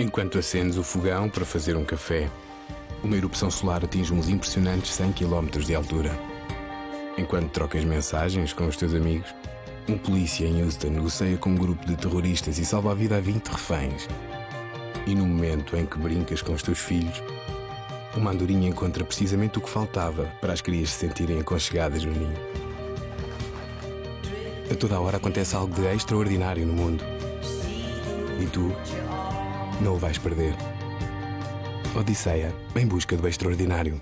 Enquanto acendes o fogão para fazer um café, uma erupção solar atinge uns impressionantes 100 km de altura. Enquanto trocas mensagens com os teus amigos, um polícia em Houston negocia com um grupo de terroristas e salva a vida a 20 reféns. E no momento em que brincas com os teus filhos, uma andorinha encontra precisamente o que faltava para as crias se sentirem aconchegadas no ninho. A toda hora acontece algo de extraordinário no mundo. E tu não o vais perder. Odisseia, em busca do extraordinário.